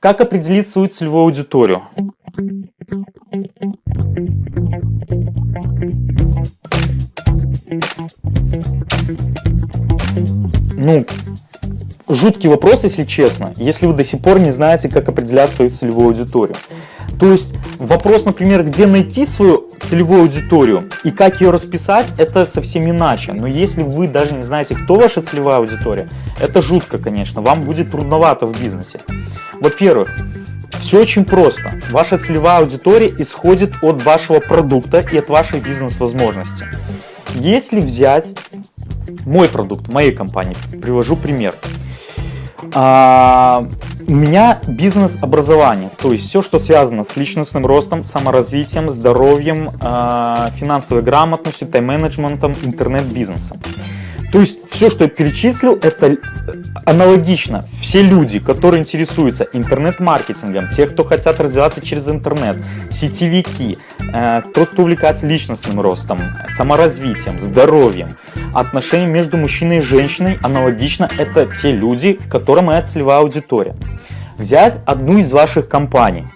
Как определить свою целевую аудиторию? Ну, жуткий вопрос, если честно, если вы до сих пор не знаете, как определять свою целевую аудиторию. То есть вопрос, например, где найти свою целевую аудиторию и как ее расписать, это совсем иначе. Но если вы даже не знаете, кто ваша целевая аудитория, это жутко, конечно, вам будет трудновато в бизнесе. Во-первых, все очень просто. Ваша целевая аудитория исходит от вашего продукта и от вашей бизнес-возможности. Если взять мой продукт, моей компании, привожу пример. А, у меня бизнес-образование, то есть все, что связано с личностным ростом, саморазвитием, здоровьем, а, финансовой грамотностью, тайм-менеджментом, интернет-бизнесом. То есть все, что я перечислил, это э, аналогично. Все люди, которые интересуются интернет-маркетингом, те, кто хотят развиваться через интернет, сетевики, э, тот, кто увлекается личностным ростом, саморазвитием, здоровьем, отношением между мужчиной и женщиной, аналогично, это те люди, которым моя целевая аудитория. Взять одну из ваших компаний.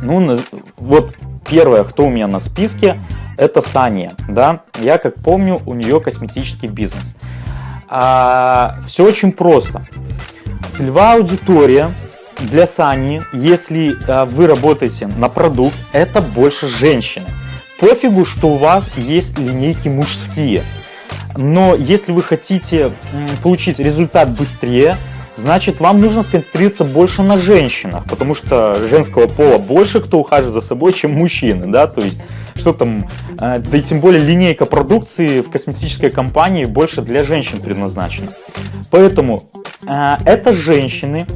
Ну, вот первое, кто у меня на списке, это Сания, да, я как помню, у нее косметический бизнес. А, все очень просто. Целевая аудитория для Сани, если а, вы работаете на продукт, это больше женщины. Пофигу, что у вас есть линейки мужские. Но если вы хотите получить результат быстрее, значит вам нужно сконцентрироваться больше на женщинах, потому что женского пола больше кто ухаживает за собой, чем мужчины, да, то есть что там, э, да и тем более линейка продукции в косметической компании больше для женщин предназначена. Поэтому э, это женщины,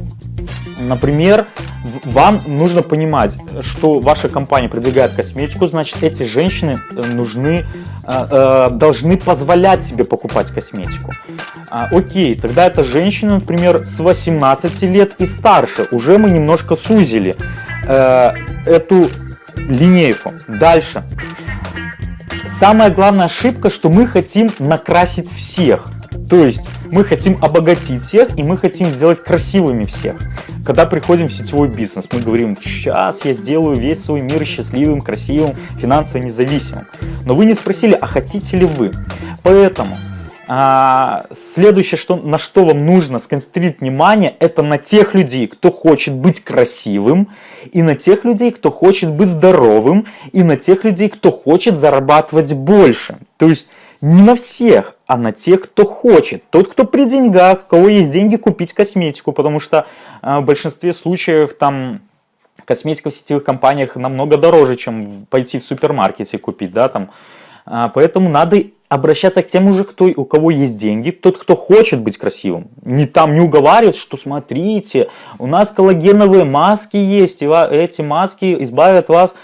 например, вам нужно понимать, что ваша компания продвигает косметику, значит эти женщины э, нужны, должны позволять себе покупать косметику. А, окей, тогда это женщины, например, с 18 лет и старше. Уже мы немножко сузили эту линейку. Дальше. Самая главная ошибка, что мы хотим накрасить всех. То есть мы хотим обогатить всех и мы хотим сделать красивыми всех. Когда приходим в сетевой бизнес, мы говорим, сейчас я сделаю весь свой мир счастливым, красивым, финансово независимым. Но вы не спросили, а хотите ли вы? Поэтому а, следующее, что, на что вам нужно сконцентрировать внимание, это на тех людей, кто хочет быть красивым, и на тех людей, кто хочет быть здоровым, и на тех людей, кто хочет зарабатывать больше. То есть не на всех, а на тех, кто хочет. Тот, кто при деньгах, у кого есть деньги купить косметику, потому что а, в большинстве случаев там косметика в сетевых компаниях намного дороже, чем пойти в супермаркете купить, да, там. А, поэтому надо обращаться к тем уже, кто, у кого есть деньги, тот, кто хочет быть красивым. Не там не уговаривать, что смотрите, у нас коллагеновые маски есть, и эти маски избавят вас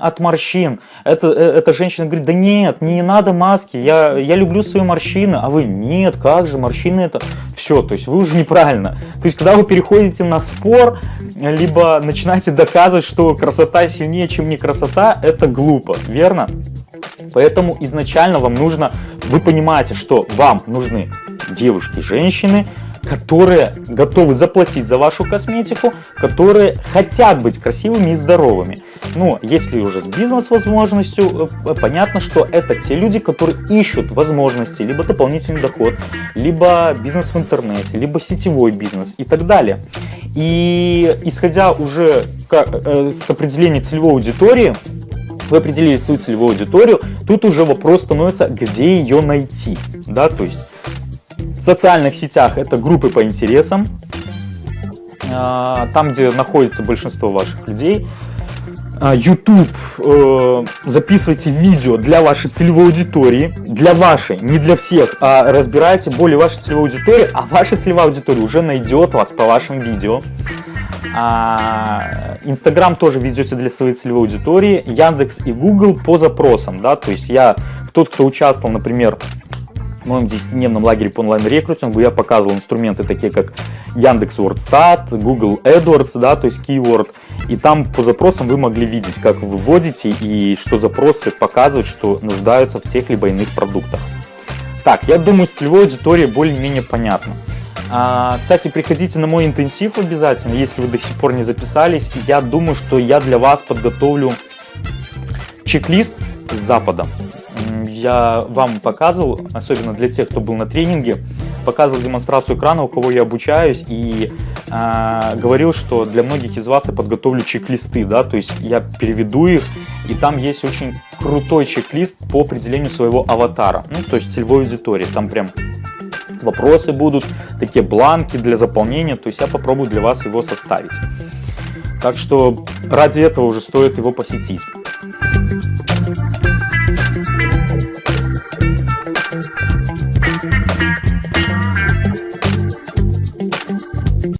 от морщин. Это, э, эта женщина говорит, да нет, не надо маски, я, я люблю свои морщины, а вы, нет, как же, морщины это... Все, то есть вы уже неправильно. То есть когда вы переходите на спор, либо начинаете доказывать, что красота сильнее, чем не красота, это глупо, верно? Поэтому изначально вам нужно, вы понимаете, что вам нужны девушки, женщины, которые готовы заплатить за вашу косметику, которые хотят быть красивыми и здоровыми. Но если уже с бизнес-возможностью, э, понятно, что это те люди, которые ищут возможности, либо дополнительный доход, либо бизнес в интернете, либо сетевой бизнес и так далее. И исходя уже э, с определения целевой аудитории, вы определили свою целевую аудиторию, тут уже вопрос становится, где ее найти. Да, то есть в социальных сетях это группы по интересам, а, там, где находится большинство ваших людей. А, YouTube, э, записывайте видео для вашей целевой аудитории, для вашей, не для всех, а разбирайте более вашей целевой аудитории, а ваша целевая аудитория уже найдет вас по вашим видео. А, Инстаграм тоже ведете для своей целевой аудитории, Яндекс и Google по запросам, да, то есть я, тот, кто участвовал, например, в моем 10-дневном лагере по онлайн-рекрутингу, я показывал инструменты такие, как Яндекс WordStat, Google AdWords, да, то есть Keyword, и там по запросам вы могли видеть, как вы вводите и что запросы показывают, что нуждаются в тех либо иных продуктах. Так, я думаю, с целевой аудиторией более-менее понятно. А, кстати, приходите на мой интенсив обязательно, если вы до сих пор не записались. Я думаю, что я для вас подготовлю чек-лист с Запада. Я вам показывал, особенно для тех, кто был на тренинге, показывал демонстрацию экрана, у кого я обучаюсь, и э, говорил, что для многих из вас я подготовлю чек-листы, да, то есть я переведу их, и там есть очень крутой чек-лист по определению своего аватара, ну, то есть целевой аудитории, там прям вопросы будут, такие бланки для заполнения, то есть я попробую для вас его составить. Так что ради этого уже стоит его посетить.